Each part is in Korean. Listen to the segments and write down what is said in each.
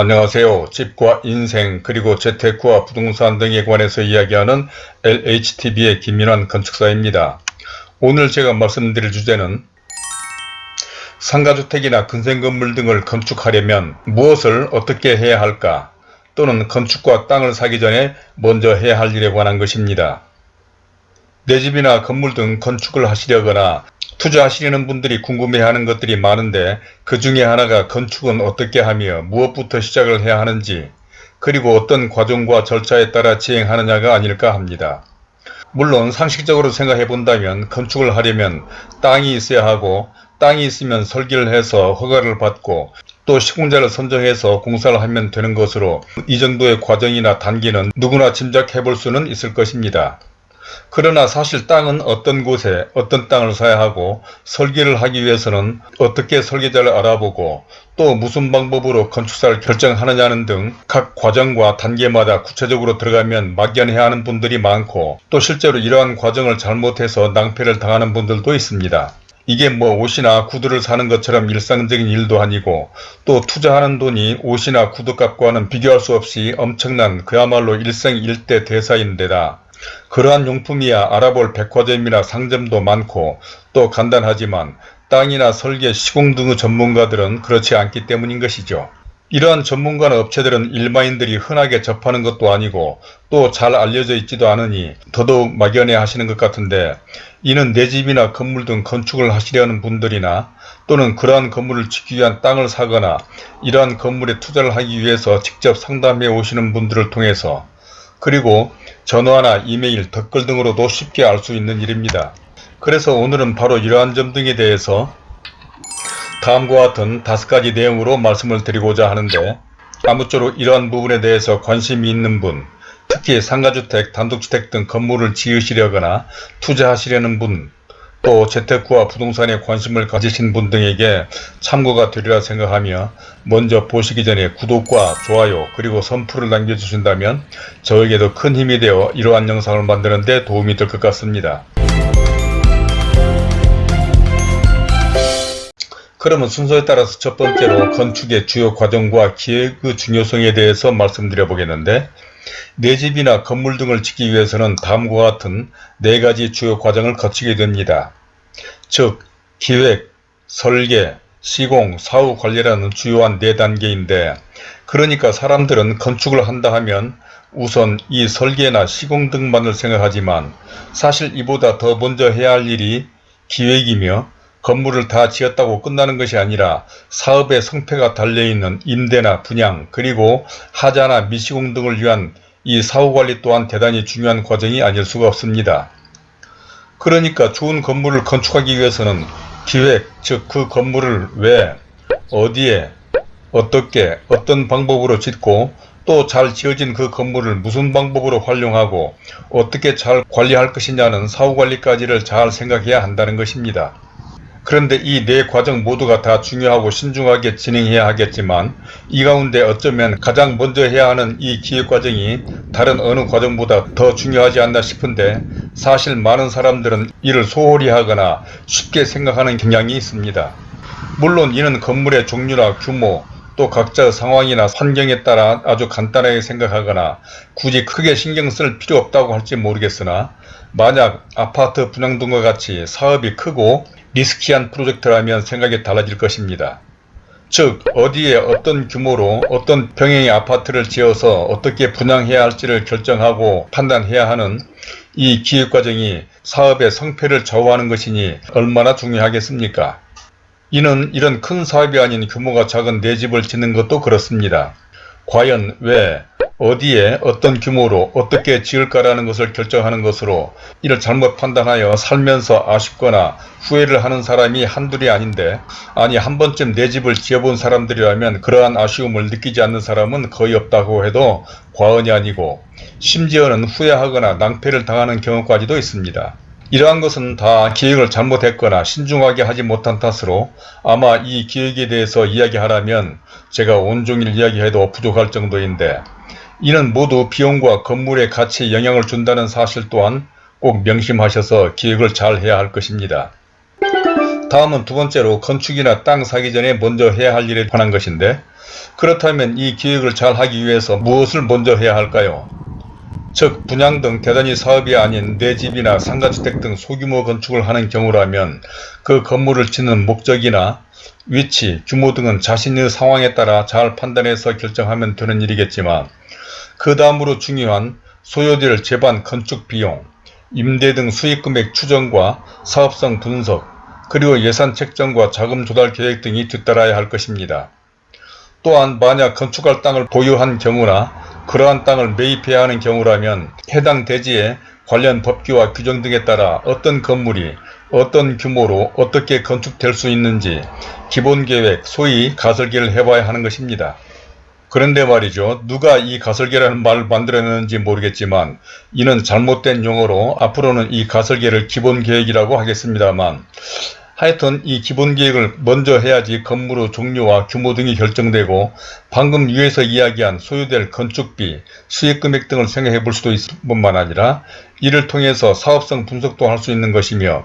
안녕하세요. 집과 인생 그리고 재테크와 부동산 등에 관해서 이야기하는 LHTV의 김민환 건축사입니다. 오늘 제가 말씀드릴 주제는 상가주택이나 근생건물 등을 건축하려면 무엇을 어떻게 해야 할까 또는 건축과 땅을 사기 전에 먼저 해야 할 일에 관한 것입니다. 내 집이나 건물 등 건축을 하시려거나 투자하시려는 분들이 궁금해하는 것들이 많은데 그 중에 하나가 건축은 어떻게 하며 무엇부터 시작을 해야 하는지 그리고 어떤 과정과 절차에 따라 진행하느냐가 아닐까 합니다. 물론 상식적으로 생각해 본다면 건축을 하려면 땅이 있어야 하고 땅이 있으면 설계를 해서 허가를 받고 또 시공자를 선정해서 공사를 하면 되는 것으로 이 정도의 과정이나 단계는 누구나 짐작해 볼 수는 있을 것입니다. 그러나 사실 땅은 어떤 곳에 어떤 땅을 사야 하고 설계를 하기 위해서는 어떻게 설계자를 알아보고 또 무슨 방법으로 건축사를 결정하느냐는 등 각 과정과 단계마다 구체적으로 들어가면 막연해야 하는 분들이 많고 또 실제로 이러한 과정을 잘못해서 낭패를 당하는 분들도 있습니다. 이게 뭐 옷이나 구두를 사는 것처럼 일상적인 일도 아니고 또 투자하는 돈이 옷이나 구두값과는 비교할 수 없이 엄청난 그야말로 일생일대 대사인데다 그러한 용품이야 알아볼 백화점이나 상점도 많고 또 간단하지만 땅이나 설계, 시공 등의 전문가들은 그렇지 않기 때문인 것이죠. 이러한 전문가나 업체들은 일반인들이 흔하게 접하는 것도 아니고 또 잘 알려져 있지도 않으니 더더욱 막연해 하시는 것 같은데 이는 내 집이나 건물 등 건축을 하시려는 분들이나 또는 그러한 건물을 짓기 위한 땅을 사거나 이러한 건물에 투자를 하기 위해서 직접 상담해 오시는 분들을 통해서 그리고 전화나 이메일, 댓글 등으로도 쉽게 알 수 있는 일입니다. 그래서 오늘은 바로 이러한 점 등에 대해서 다음과 같은 다섯 가지 내용으로 말씀을 드리고자 하는데 아무쪼록 이러한 부분에 대해서 관심이 있는 분, 특히 상가주택, 단독주택 등 건물을 지으시려거나 투자하시려는 분, 또 재테크와 부동산에 관심을 가지신 분 등에게 참고가 되리라 생각하며 먼저 보시기 전에 구독과 좋아요 그리고 선풀을 남겨주신다면 저에게도 큰 힘이 되어 이러한 영상을 만드는 데 도움이 될 것 같습니다. 그러면 순서에 따라서 첫 번째로 건축의 주요 과정과 기획의 중요성에 대해서 말씀드려 보겠는데 내 집이나 건물 등을 짓기 위해서는 다음과 같은 네 가지 주요 과정을 거치게 됩니다. 즉 기획, 설계, 시공, 사후 관리라는 주요한 네 단계인데 그러니까 사람들은 건축을 한다 하면 우선 이 설계나 시공 등만을 생각하지만 사실 이보다 더 먼저 해야 할 일이 기획이며 건물을 다 지었다고 끝나는 것이 아니라 사업의 성패가 달려있는 임대나 분양 그리고 하자나 미시공 등을 위한 이 사후관리 또한 대단히 중요한 과정이 아닐 수가 없습니다. 그러니까 좋은 건물을 건축하기 위해서는 기획, 즉 그 건물을 왜, 어디에, 어떻게, 어떤 방법으로 짓고 또 잘 지어진 그 건물을 무슨 방법으로 활용하고 어떻게 잘 관리할 것이냐는 사후관리까지를 잘 생각해야 한다는 것입니다. 그런데 이 네 과정 모두가 다 중요하고 신중하게 진행해야 하겠지만 이 가운데 어쩌면 가장 먼저 해야 하는 이 기획 과정이 다른 어느 과정보다 더 중요하지 않나 싶은데 사실 많은 사람들은 이를 소홀히 하거나 쉽게 생각하는 경향이 있습니다. 물론 이는 건물의 종류나 규모 또 각자의 상황이나 환경에 따라 아주 간단하게 생각하거나 굳이 크게 신경 쓸 필요 없다고 할지 모르겠으나 만약 아파트 분양 등과 같이 사업이 크고 리스키한 프로젝트라면 생각이 달라질 것입니다. 즉 어디에 어떤 규모로 어떤 평형의 아파트를 지어서 어떻게 분양해야 할지를 결정하고 판단해야 하는 이 기획과정이 사업의 성패를 좌우하는 것이니 얼마나 중요하겠습니까? 이는 이런 큰 사업이 아닌 규모가 작은 내 집을 짓는 것도 그렇습니다. 과연 왜 어디에 어떤 규모로 어떻게 지을까라는 것을 결정하는 것으로 이를 잘못 판단하여 살면서 아쉽거나 후회를 하는 사람이 한둘이 아닌데 아니 한 번쯤 내 집을 지어본 사람들이라면 그러한 아쉬움을 느끼지 않는 사람은 거의 없다고 해도 과언이 아니고 심지어는 후회하거나 낭패를 당하는 경우까지도 있습니다. 이러한 것은 다 기획을 잘못했거나 신중하게 하지 못한 탓으로 아마 이 기획에 대해서 이야기하라면 제가 온종일 이야기해도 부족할 정도인데 이는 모두 비용과 건물의 가치에 영향을 준다는 사실 또한 꼭 명심하셔서 기획을 잘 해야 할 것입니다. 다음은 두 번째로 건축이나 땅 사기 전에 먼저 해야 할 일에 관한 것인데 그렇다면 이 계획을 잘 하기 위해서 무엇을 먼저 해야 할까요? 즉 분양 등 대단위 사업이 아닌 내 집이나 상가주택 등 소규모 건축을 하는 경우라면 그 건물을 짓는 목적이나 위치, 규모 등은 자신의 상황에 따라 잘 판단해서 결정하면 되는 일이겠지만 그 다음으로 중요한 소요될 재반 건축 비용, 임대 등 수익금액 추정과 사업성 분석, 그리고 예산 책정과 자금 조달 계획 등이 뒤따라야 할 것입니다. 또한 만약 건축할 땅을 보유한 경우나 그러한 땅을 매입해야 하는 경우라면 해당 대지의 관련 법규와 규정 등에 따라 어떤 건물이 어떤 규모로 어떻게 건축될 수 있는지 기본계획 소위 가설계를 해봐야 하는 것입니다. 그런데 말이죠. 누가 이 가설계라는 말을 만들어냈는지 모르겠지만 이는 잘못된 용어로 앞으로는 이 가설계를 기본계획이라고 하겠습니다만 하여튼 이 기본 계획을 먼저 해야지 건물의 종류와 규모 등이 결정되고 방금 위에서 이야기한 소요될 건축비, 수익금액 등을 생각해 볼 수도 있을 뿐만 아니라 이를 통해서 사업성 분석도 할 수 있는 것이며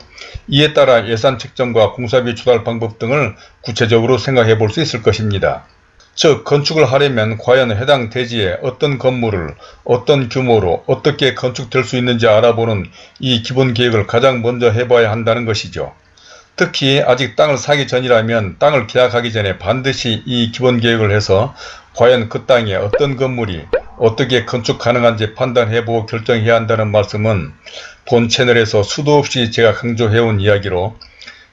이에 따라 예산 책정과 공사비 조달 방법 등을 구체적으로 생각해 볼 수 있을 것입니다. 즉 건축을 하려면 과연 해당 대지에 어떤 건물을 어떤 규모로 어떻게 건축될 수 있는지 알아보는 이 기본 계획을 가장 먼저 해봐야 한다는 것이죠. 특히 아직 땅을 사기 전이라면 땅을 계약하기 전에 반드시 이 기본계획을 해서 과연 그 땅에 어떤 건물이 어떻게 건축 가능한지 판단해보고 결정해야 한다는 말씀은 본 채널에서 수도 없이 제가 강조해온 이야기로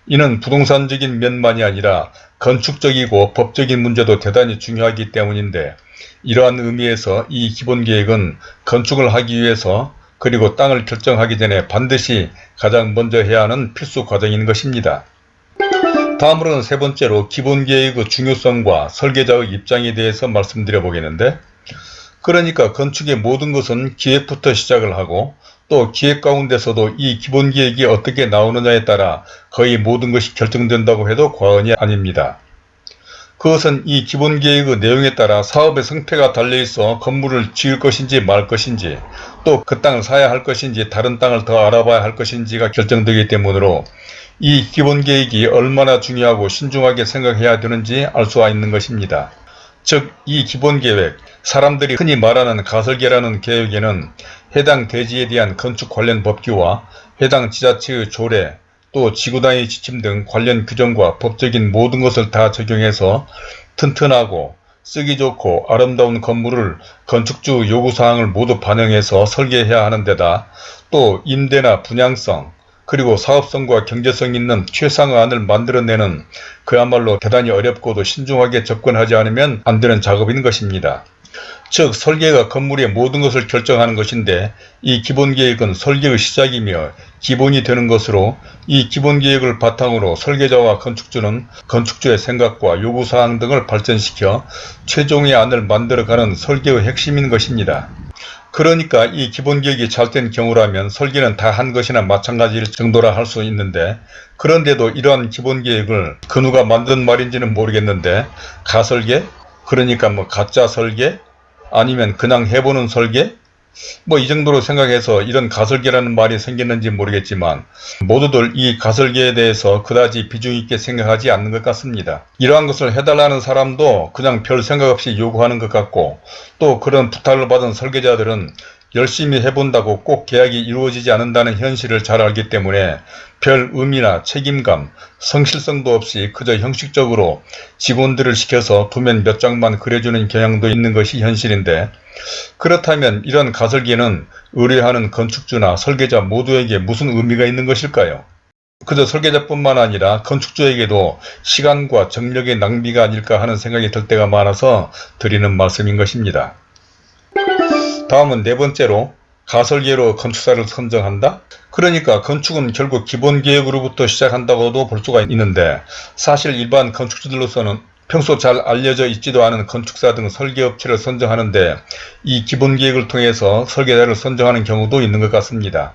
이는 부동산적인 면만이 아니라 건축적이고 법적인 문제도 대단히 중요하기 때문인데 이러한 의미에서 이 기본계획은 건축을 하기 위해서 그리고 땅을 결정하기 전에 반드시 가장 먼저 해야 하는 필수 과정인 것입니다. 다음으로는 세 번째로 기본계획의 중요성과 설계자의 입장에 대해서 말씀드려 보겠는데 그러니까 건축의 모든 것은 기획부터 시작을 하고 또 기획 가운데서도 이 기본계획이 어떻게 나오느냐에 따라 거의 모든 것이 결정된다고 해도 과언이 아닙니다. 그것은 이 기본계획의 내용에 따라 사업의 성패가 달려있어 건물을 지을 것인지 말 것인지 또 그 땅을 사야 할 것인지 다른 땅을 더 알아봐야 할 것인지가 결정되기 때문으로 이 기본계획이 얼마나 중요하고 신중하게 생각해야 되는지 알 수가 있는 것입니다. 즉 이 기본계획, 사람들이 흔히 말하는 가설계라는 계획에는 해당 대지에 대한 건축 관련 법규와 해당 지자체의 조례, 또 지구단위 지침 등 관련 규정과 법적인 모든 것을 다 적용해서 튼튼하고 쓰기 좋고 아름다운 건물을 건축주 요구사항을 모두 반영해서 설계해야 하는 데다 또 임대나 분양성 그리고 사업성과 경제성 있는 최상의안을 만들어내는 그야말로 대단히 어렵고도 신중하게 접근하지 않으면 안 되는 작업인 것입니다. 즉 설계가 건물의 모든 것을 결정하는 것인데 이 기본계획은 설계의 시작이며 기본이 되는 것으로 이 기본계획을 바탕으로 설계자와 건축주는 건축주의 생각과 요구사항 등을 발전시켜 최종의 안을 만들어가는 설계의 핵심인 것입니다. 그러니까 이 기본계획이 잘된 경우라면 설계는 다 한 것이나 마찬가지일 정도라 할 수 있는데 그런데도 이러한 기본계획을 그 누가 만든 말인지는 모르겠는데 가설계? 그러니까 뭐 가짜 설계? 아니면 그냥 해보는 설계? 뭐 이 정도로 생각해서 이런 가설계라는 말이 생겼는지 모르겠지만 모두들 이 가설계에 대해서 그다지 비중 있게 생각하지 않는 것 같습니다. 이러한 것을 해달라는 사람도 그냥 별 생각 없이 요구하는 것 같고 또 그런 부탁을 받은 설계자들은 열심히 해본다고 꼭 계약이 이루어지지 않는다는 현실을 잘 알기 때문에 별 의미나 책임감, 성실성도 없이 그저 형식적으로 직원들을 시켜서 도면 몇 장만 그려주는 경향도 있는 것이 현실인데 그렇다면 이런 가설기는 의뢰하는 건축주나 설계자 모두에게 무슨 의미가 있는 것일까요? 그저 설계자뿐만 아니라 건축주에게도 시간과 정력의 낭비가 아닐까 하는 생각이 들 때가 많아서 드리는 말씀인 것입니다. 다음은 네 번째로 가설계로 건축사를 선정한다? 그러니까 건축은 결국 기본계획으로부터 시작한다고도 볼 수가 있는데 사실 일반 건축주들로서는 평소 잘 알려져 있지도 않은 건축사 등 설계업체를 선정하는데 이 기본계획을 통해서 설계자를 선정하는 경우도 있는 것 같습니다.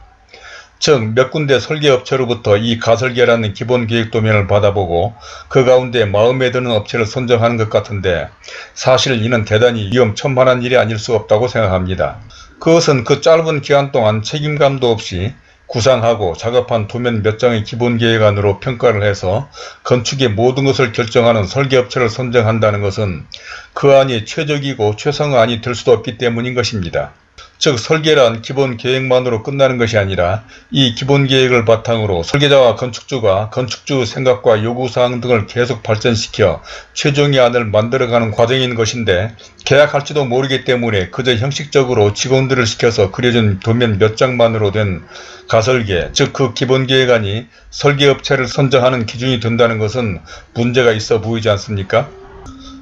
즉 몇 군데 설계업체로부터 이 가설계라는 기본 계획 도면을 받아보고 그 가운데 마음에 드는 업체를 선정하는 것 같은데 사실 이는 대단히 위험천만한 일이 아닐 수 없다고 생각합니다. 그것은 그 짧은 기간 동안 책임감도 없이 구상하고 작업한 도면 몇 장의 기본 계획안으로 평가를 해서 건축의 모든 것을 결정하는 설계업체를 선정한다는 것은 그 안이 최적이고 최상의 안이 될 수도 없기 때문인 것입니다. 즉 설계란 기본 계획만으로 끝나는 것이 아니라 이 기본 계획을 바탕으로 설계자와 건축주가 건축주 생각과 요구사항 등을 계속 발전시켜 최종의 안을 만들어가는 과정인 것인데 계약할지도 모르기 때문에 그저 형식적으로 직원들을 시켜서 그려준 도면 몇 장만으로 된 가설계 즉 그 기본 계획안이 설계업체를 선정하는 기준이 된다는 것은 문제가 있어 보이지 않습니까?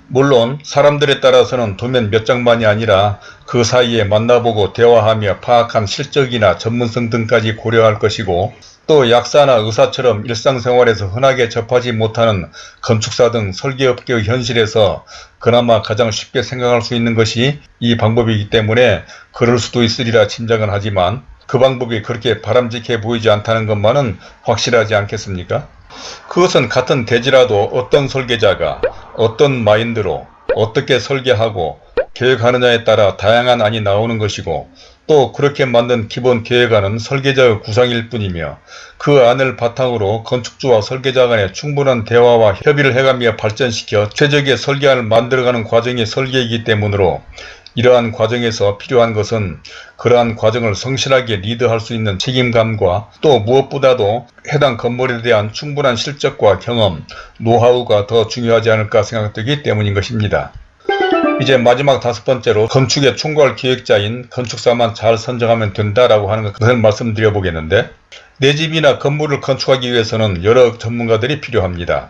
물론 사람들에 따라서는 도면 몇 장만이 아니라 그 사이에 만나보고 대화하며 파악한 실적이나 전문성 등까지 고려할 것이고 또 약사나 의사처럼 일상생활에서 흔하게 접하지 못하는 건축사 등 설계업계의 현실에서 그나마 가장 쉽게 생각할 수 있는 것이 이 방법이기 때문에 그럴 수도 있으리라 짐작은 하지만 그 방법이 그렇게 바람직해 보이지 않다는 것만은 확실하지 않겠습니까? 그것은 같은 대지라도 어떤 설계자가 어떤 마인드로 어떻게 설계하고 계획하느냐에 따라 다양한 안이 나오는 것이고 또 그렇게 만든 기본 계획안은 설계자의 구상일 뿐이며 그 안을 바탕으로 건축주와 설계자 간의 충분한 대화와 협의를 해가며 발전시켜 최적의 설계안을 만들어가는 과정이 설계이기 때문으로 이러한 과정에서 필요한 것은 그러한 과정을 성실하게 리드할 수 있는 책임감과 또 무엇보다도 해당 건물에 대한 충분한 실적과 경험, 노하우가 더 중요하지 않을까 생각되기 때문인 것입니다. 이제 마지막 다섯 번째로 건축의 총괄 기획자인 건축사만 잘 선정하면 된다라고 하는 것을 말씀드려 보겠는데 내 집이나 건물을 건축하기 위해서는 여러 전문가들이 필요합니다.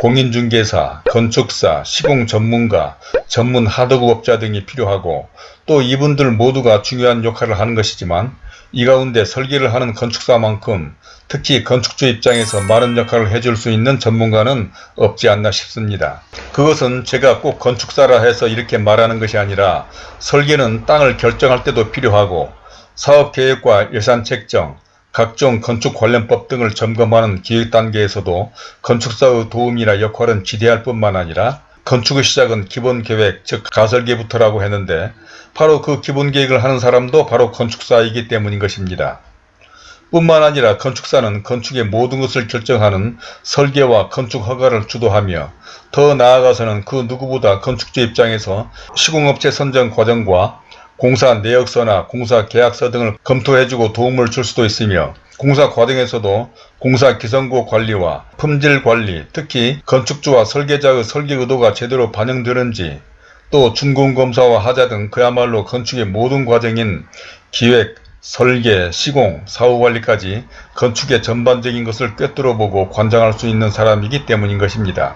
공인중개사, 건축사, 시공 전문가, 전문 하드급업자 등이 필요하고 또 이분들 모두가 중요한 역할을 하는 것이지만 이 가운데 설계를 하는 건축사만큼 특히 건축주 입장에서 많은 역할을 해줄 수 있는 전문가는 없지 않나 싶습니다. 그것은 제가 꼭 건축사라 해서 이렇게 말하는 것이 아니라 설계는 땅을 결정할 때도 필요하고 사업계획과 예산 책정, 각종 건축 관련법 등을 점검하는 기획 단계에서도 건축사의 도움이나 역할은 지대할 뿐만 아니라 건축의 시작은 기본계획 즉 가설계부터라고 했는데 바로 그 기본계획을 하는 사람도 바로 건축사이기 때문인 것입니다. 뿐만 아니라 건축사는 건축의 모든 것을 결정하는 설계와 건축 허가를 주도하며 더 나아가서는 그 누구보다 건축주 입장에서 시공업체 선정 과정과 공사 내역서나 공사 계약서 등을 검토해주고 도움을 줄 수도 있으며 공사 과정에서도 공사 기성구 관리와 품질 관리, 특히 건축주와 설계자의 설계 의도가 제대로 반영되는지 또 준공검사와 하자 등 그야말로 건축의 모든 과정인 기획, 설계, 시공, 사후관리까지 건축의 전반적인 것을 꿰뚫어보고 관장할 수 있는 사람이기 때문인 것입니다.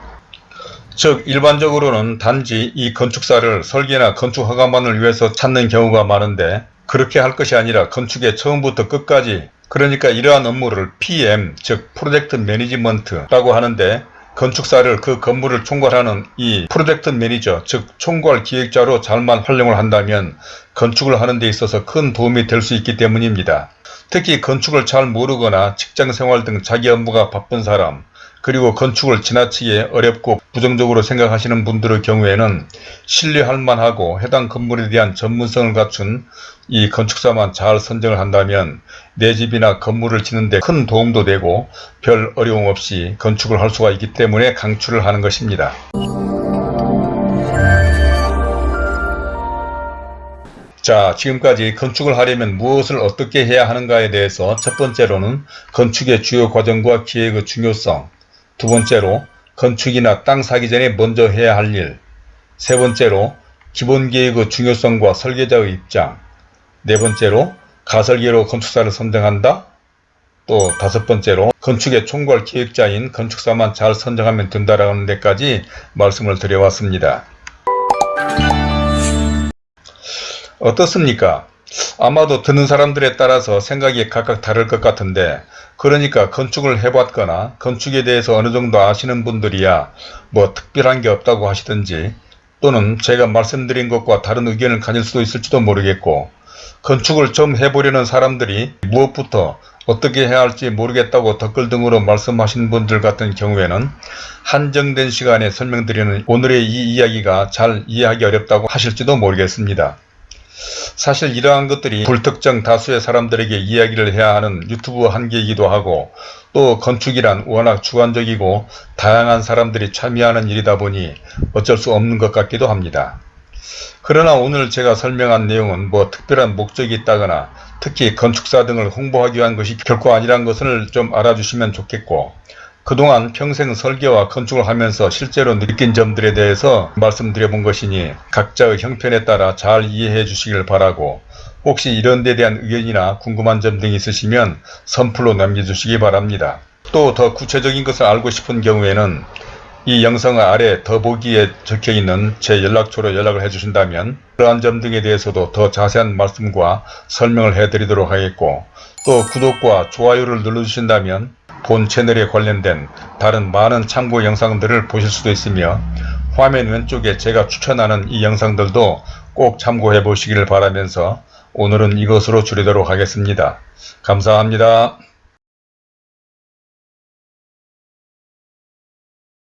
즉 일반적으로는 단지 이 건축사를 설계나 건축 허가만을 위해서 찾는 경우가 많은데 그렇게 할 것이 아니라 건축의 처음부터 끝까지 그러니까 이러한 업무를 PM 즉 프로젝트 매니지먼트라고 하는데 건축사를 그 건물을 총괄하는 이 프로젝트 매니저 즉 총괄 기획자로 잘만 활용을 한다면 건축을 하는 데 있어서 큰 도움이 될 수 있기 때문입니다. 특히 건축을 잘 모르거나 직장생활 등 자기 업무가 바쁜 사람 그리고 건축을 지나치게 어렵고 부정적으로 생각하시는 분들의 경우에는 신뢰할 만하고 해당 건물에 대한 전문성을 갖춘 이 건축사만 잘 선정을 한다면 내 집이나 건물을 짓는 데 큰 도움도 되고 별 어려움 없이 건축을 할 수가 있기 때문에 강추를 하는 것입니다. 자 지금까지 건축을 하려면 무엇을 어떻게 해야 하는가에 대해서 첫 번째로는 건축의 주요 과정과 기획의 중요성 두 번째로 건축이나 땅 사기 전에 먼저 해야 할 일. 세 번째로 기본계획의 중요성과 설계자의 입장. 네 번째로 가설계로 건축사를 선정한다. 또 다섯 번째로 건축의 총괄 기획자인 건축사만 잘 선정하면 된다라는 데까지 말씀을 드려왔습니다. 어떻습니까? 아마도 듣는 사람들에 따라서 생각이 각각 다를 것 같은데 그러니까 건축을 해봤거나 건축에 대해서 어느 정도 아시는 분들이야 뭐 특별한 게 없다고 하시든지 또는 제가 말씀드린 것과 다른 의견을 가질 수도 있을지도 모르겠고 건축을 좀 해보려는 사람들이 무엇부터 어떻게 해야 할지 모르겠다고 댓글 등으로 말씀하신 분들 같은 경우에는 한정된 시간에 설명드리는 오늘의 이 이야기가 잘 이해하기 어렵다고 하실지도 모르겠습니다. 사실 이러한 것들이 불특정 다수의 사람들에게 이야기를 해야 하는 유튜브 한계이기도 하고 또 건축이란 워낙 주관적이고 다양한 사람들이 참여하는 일이다 보니 어쩔 수 없는 것 같기도 합니다. 그러나 오늘 제가 설명한 내용은 뭐 특별한 목적이 있다거나 특히 건축사 등을 홍보하기 위한 것이 결코 아니란 것을 좀 알아주시면 좋겠고 그동안 평생 설계와 건축을 하면서 실제로 느낀 점들에 대해서 말씀드려 본 것이니 각자의 형편에 따라 잘 이해해 주시길 바라고 혹시 이런 데 대한 의견이나 궁금한 점 등이 있으시면 선플로 남겨주시기 바랍니다. 또 더 구체적인 것을 알고 싶은 경우에는 이 영상 아래 더보기에 적혀있는 제 연락처로 연락을 해주신다면 그러한 점 등에 대해서도 더 자세한 말씀과 설명을 해드리도록 하겠고 또 구독과 좋아요를 눌러주신다면 본 채널에 관련된 다른 많은 참고 영상들을 보실 수도 있으며 화면 왼쪽에 제가 추천하는 이 영상들도 꼭 참고해 보시기를 바라면서 오늘은 이것으로 줄이도록 하겠습니다. 감사합니다.